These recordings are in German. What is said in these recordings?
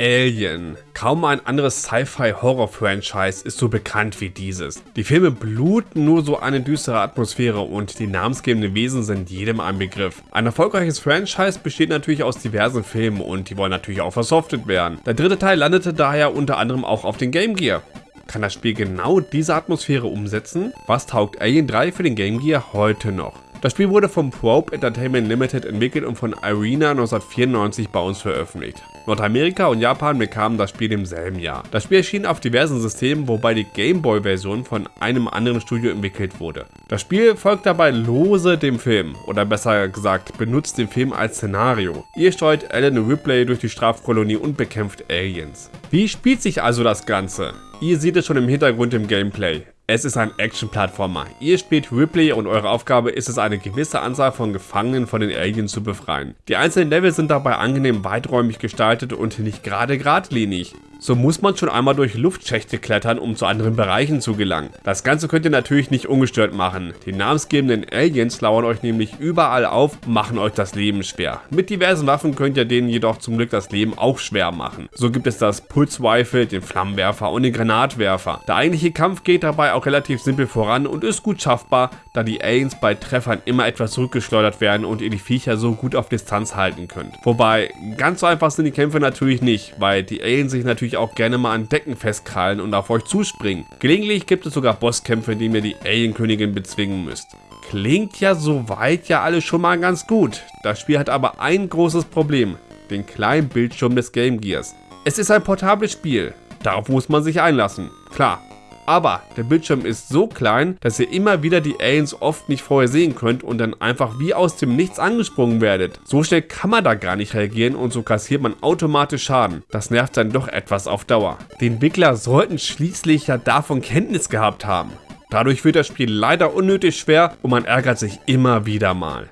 Alien. Kaum ein anderes Sci-Fi-Horror-Franchise ist so bekannt wie dieses. Die Filme bluten nur so eine düstere Atmosphäre und die namensgebenden Wesen sind jedem ein Begriff. Ein erfolgreiches Franchise besteht natürlich aus diversen Filmen und die wollen natürlich auch versoftet werden. Der dritte Teil landete daher unter anderem auch auf den Game Gear. Kann das Spiel genau diese Atmosphäre umsetzen? Was taugt Alien 3 für den Game Gear heute noch? Das Spiel wurde von Probe Entertainment Limited entwickelt und von Irina 1994 bei uns veröffentlicht. Nordamerika und Japan bekamen das Spiel im selben Jahr. Das Spiel erschien auf diversen Systemen, wobei die Gameboy-Version von einem anderen Studio entwickelt wurde. Das Spiel folgt dabei lose dem Film, oder besser gesagt, benutzt den Film als Szenario. Ihr steuert Alan Ripley durch die Strafkolonie und bekämpft Aliens. Wie spielt sich also das Ganze? Ihr seht es schon im Hintergrund im Gameplay. Es ist ein Action-Plattformer. Ihr spielt Ripley und eure Aufgabe ist es, eine gewisse Anzahl von Gefangenen von den Aliens zu befreien. Die einzelnen Level sind dabei angenehm weiträumig gestaltet und nicht gerade geradlinig. So muss man schon einmal durch Luftschächte klettern, um zu anderen Bereichen zu gelangen. Das Ganze könnt ihr natürlich nicht ungestört machen. Die namensgebenden Aliens lauern euch nämlich überall auf machen euch das Leben schwer. Mit diversen Waffen könnt ihr denen jedoch zum Glück das Leben auch schwer machen. So gibt es das Pulse den Flammenwerfer und den Granatwerfer. Der eigentliche Kampf geht dabei auch relativ simpel voran und ist gut schaffbar, da die Aliens bei Treffern immer etwas zurückgeschleudert werden und ihr die Viecher so gut auf Distanz halten könnt. Wobei, ganz so einfach sind die Kämpfe natürlich nicht, weil die Aliens sich natürlich natürlich auch gerne mal an Decken festkrallen und auf euch zuspringen. Gelegentlich gibt es sogar Bosskämpfe, in denen ihr die Alien-Königin bezwingen müsst. Klingt ja soweit ja alles schon mal ganz gut. Das Spiel hat aber ein großes Problem, den kleinen Bildschirm des Game Gears. Es ist ein portables Spiel, darauf muss man sich einlassen. Klar, aber der Bildschirm ist so klein, dass ihr immer wieder die Aliens oft nicht vorher sehen könnt und dann einfach wie aus dem Nichts angesprungen werdet. So schnell kann man da gar nicht reagieren und so kassiert man automatisch Schaden. Das nervt dann doch etwas auf Dauer. Die Entwickler sollten schließlich ja davon Kenntnis gehabt haben. Dadurch wird das Spiel leider unnötig schwer und man ärgert sich immer wieder mal.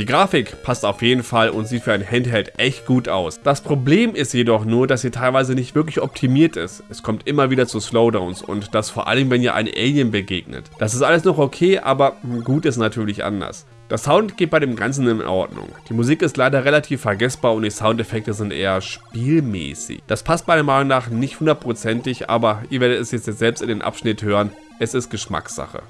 Die Grafik passt auf jeden Fall und sieht für ein Handheld echt gut aus. Das Problem ist jedoch nur, dass sie teilweise nicht wirklich optimiert ist. Es kommt immer wieder zu Slowdowns und das vor allem, wenn ihr einem Alien begegnet. Das ist alles noch okay, aber gut ist natürlich anders. Der Sound geht bei dem Ganzen in Ordnung. Die Musik ist leider relativ vergessbar und die Soundeffekte sind eher spielmäßig. Das passt meiner Meinung nach nicht hundertprozentig, aber ihr werdet es jetzt selbst in den Abschnitt hören. Es ist Geschmackssache.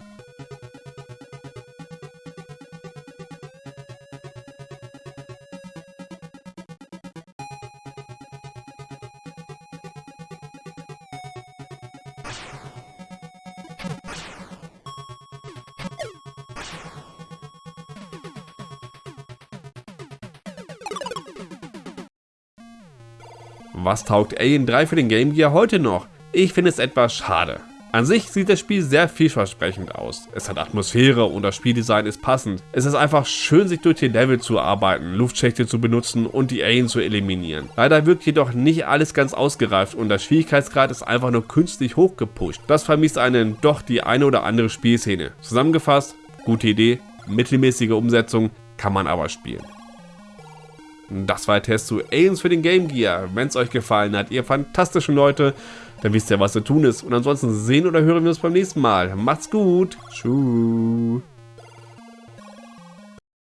Was taugt Alien 3 für den Game Gear heute noch? Ich finde es etwas schade. An sich sieht das Spiel sehr vielversprechend aus. Es hat Atmosphäre und das Spieldesign ist passend. Es ist einfach schön, sich durch die Level zu arbeiten, Luftschächte zu benutzen und die Aliens zu eliminieren. Leider wirkt jedoch nicht alles ganz ausgereift und der Schwierigkeitsgrad ist einfach nur künstlich hochgepusht. Das vermisst einen doch die eine oder andere Spielszene. Zusammengefasst, gute Idee, mittelmäßige Umsetzung, kann man aber spielen. Das war der Test zu Aliens für den Game Gear. Wenn es euch gefallen hat, ihr fantastischen Leute, dann wisst ihr, was zu tun ist. Und ansonsten sehen oder hören wir uns beim nächsten Mal. Macht's gut. Tschüss.